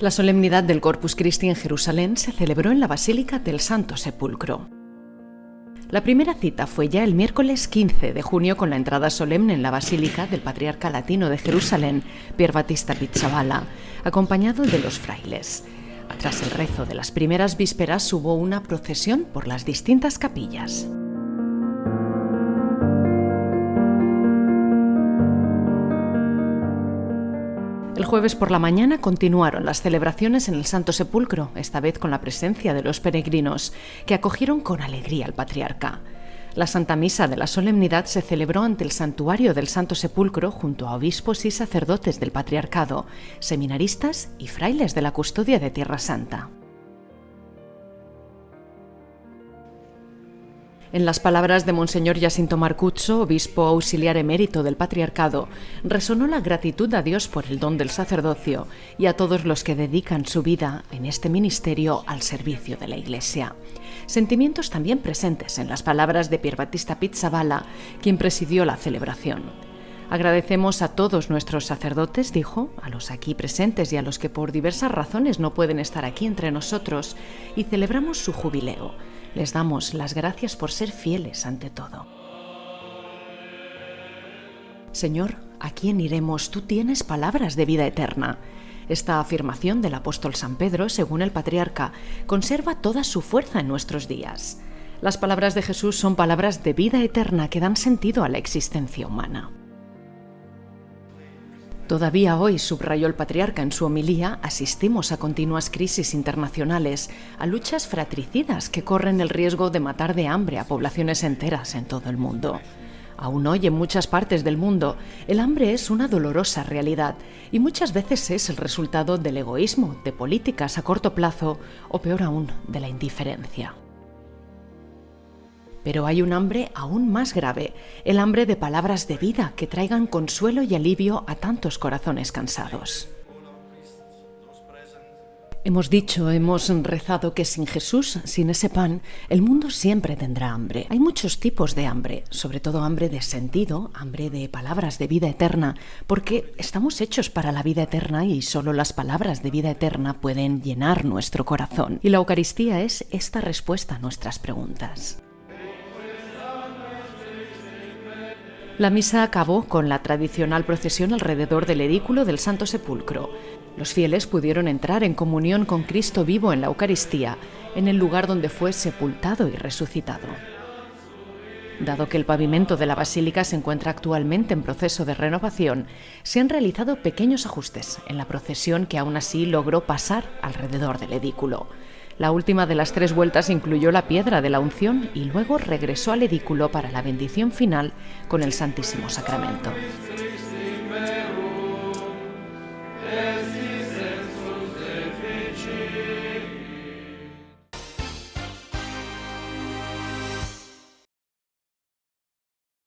La solemnidad del Corpus Christi en Jerusalén se celebró en la Basílica del Santo Sepulcro. La primera cita fue ya el miércoles 15 de junio con la entrada solemne en la Basílica del Patriarca Latino de Jerusalén, Pier Battista Pizzabala, acompañado de los frailes. Tras el rezo de las primeras vísperas hubo una procesión por las distintas capillas. El jueves por la mañana continuaron las celebraciones en el Santo Sepulcro, esta vez con la presencia de los peregrinos, que acogieron con alegría al patriarca. La Santa Misa de la Solemnidad se celebró ante el santuario del Santo Sepulcro junto a obispos y sacerdotes del patriarcado, seminaristas y frailes de la custodia de Tierra Santa. En las palabras de Monseñor Jacinto Marcuccio, obispo auxiliar emérito del Patriarcado, resonó la gratitud a Dios por el don del sacerdocio y a todos los que dedican su vida en este ministerio al servicio de la Iglesia. Sentimientos también presentes en las palabras de Pier Battista Pizzabala, quien presidió la celebración. Agradecemos a todos nuestros sacerdotes, dijo, a los aquí presentes y a los que por diversas razones no pueden estar aquí entre nosotros, y celebramos su jubileo les damos las gracias por ser fieles ante todo. Señor, ¿a quién iremos? Tú tienes palabras de vida eterna. Esta afirmación del apóstol San Pedro, según el patriarca, conserva toda su fuerza en nuestros días. Las palabras de Jesús son palabras de vida eterna que dan sentido a la existencia humana. Todavía hoy, subrayó el patriarca en su homilía, asistimos a continuas crisis internacionales, a luchas fratricidas que corren el riesgo de matar de hambre a poblaciones enteras en todo el mundo. Aún hoy en muchas partes del mundo, el hambre es una dolorosa realidad y muchas veces es el resultado del egoísmo, de políticas a corto plazo o peor aún, de la indiferencia. Pero hay un hambre aún más grave, el hambre de palabras de vida que traigan consuelo y alivio a tantos corazones cansados. Hemos dicho, hemos rezado que sin Jesús, sin ese pan, el mundo siempre tendrá hambre. Hay muchos tipos de hambre, sobre todo hambre de sentido, hambre de palabras de vida eterna, porque estamos hechos para la vida eterna y solo las palabras de vida eterna pueden llenar nuestro corazón. Y la Eucaristía es esta respuesta a nuestras preguntas. La misa acabó con la tradicional procesión alrededor del edículo del Santo Sepulcro. Los fieles pudieron entrar en comunión con Cristo vivo en la Eucaristía, en el lugar donde fue sepultado y resucitado. Dado que el pavimento de la basílica se encuentra actualmente en proceso de renovación, se han realizado pequeños ajustes en la procesión que aún así logró pasar alrededor del edículo. La última de las tres vueltas incluyó la piedra de la unción y luego regresó al edículo para la bendición final con el Santísimo Sacramento.